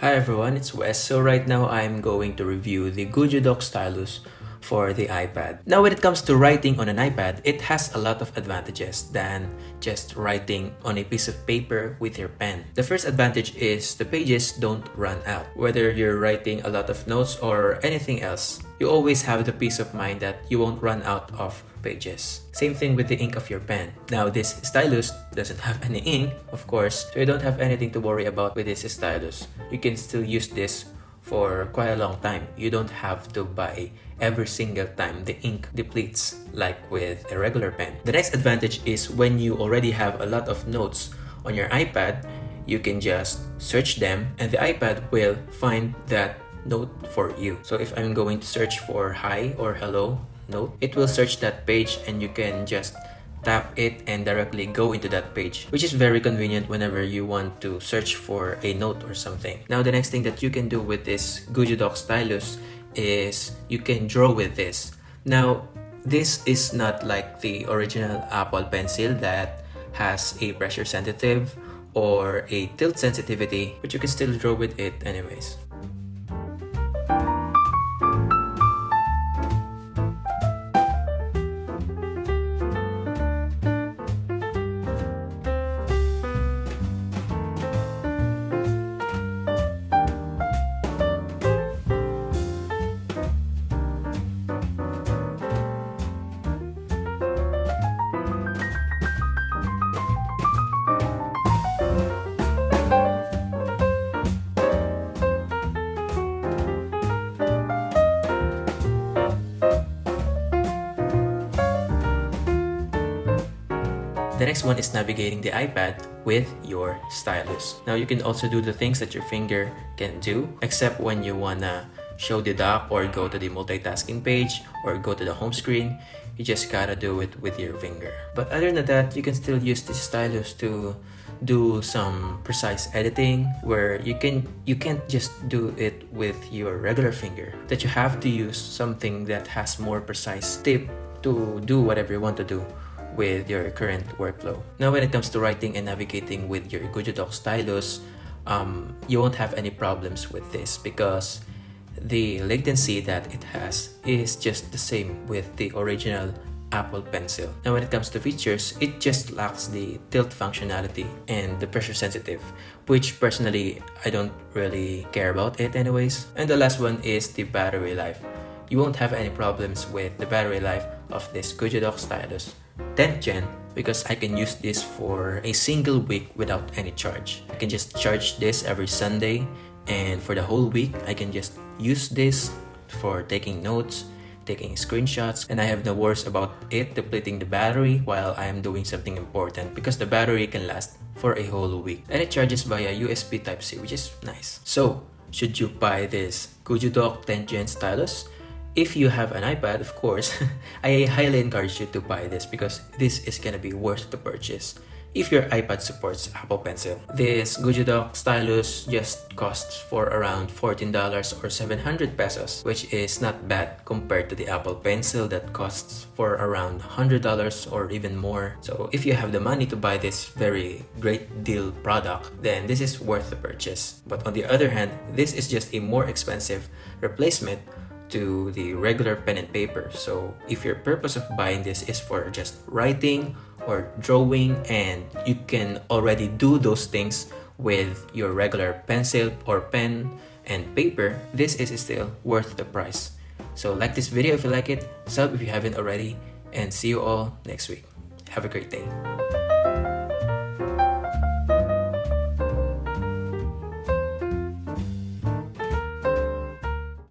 Hi everyone, it's Wes. So right now I'm going to review the Dock Stylus for the iPad. Now when it comes to writing on an iPad, it has a lot of advantages than just writing on a piece of paper with your pen. The first advantage is the pages don't run out. Whether you're writing a lot of notes or anything else, you always have the peace of mind that you won't run out of pages. Same thing with the ink of your pen. Now this stylus doesn't have any ink, of course, so you don't have anything to worry about with this stylus. You can still use this for quite a long time. You don't have to buy every single time the ink depletes like with a regular pen. The next advantage is when you already have a lot of notes on your iPad, you can just search them and the iPad will find that note for you. So if I'm going to search for hi or hello, note, it will search that page and you can just tap it and directly go into that page which is very convenient whenever you want to search for a note or something. Now the next thing that you can do with this Dock stylus is you can draw with this. Now this is not like the original Apple Pencil that has a pressure sensitive or a tilt sensitivity but you can still draw with it anyways. The next one is navigating the iPad with your stylus. Now you can also do the things that your finger can do, except when you wanna show the dock or go to the multitasking page or go to the home screen, you just gotta do it with your finger. But other than that, you can still use the stylus to do some precise editing where you can you can't just do it with your regular finger that you have to use something that has more precise tip to do whatever you want to do with your current workflow. Now when it comes to writing and navigating with your Dock stylus, um, you won't have any problems with this because the latency that it has is just the same with the original Apple Pencil. Now when it comes to features, it just lacks the tilt functionality and the pressure sensitive, which personally I don't really care about it anyways. And the last one is the battery life. You won't have any problems with the battery life of this Dock stylus 10th gen because I can use this for a single week without any charge. I can just charge this every Sunday and for the whole week I can just use this for taking notes, taking screenshots and I have no worries about it depleting the battery while I am doing something important because the battery can last for a whole week and it charges via USB Type-C which is nice. So should you buy this Dock 10th Gen stylus? If you have an iPad, of course, I highly encourage you to buy this because this is gonna be worth the purchase if your iPad supports Apple Pencil. This Dock stylus just costs for around $14 or 700 pesos, which is not bad compared to the Apple Pencil that costs for around $100 or even more. So if you have the money to buy this very great deal product, then this is worth the purchase. But on the other hand, this is just a more expensive replacement to the regular pen and paper. So if your purpose of buying this is for just writing or drawing and you can already do those things with your regular pencil or pen and paper, this is still worth the price. So like this video if you like it, sub if you haven't already, and see you all next week. Have a great day.